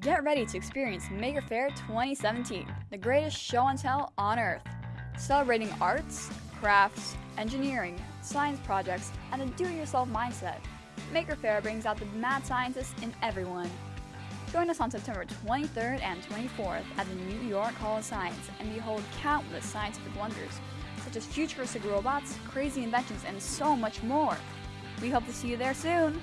Get ready to experience Maker Faire 2017, the greatest show and tell on earth. Celebrating arts, crafts, engineering, science projects, and a do-it-yourself mindset. Maker Faire brings out the mad scientists in everyone. Join us on September 23rd and 24th at the New York Hall of Science and behold countless scientific wonders, such as futuristic robots, crazy inventions, and so much more. We hope to see you there soon!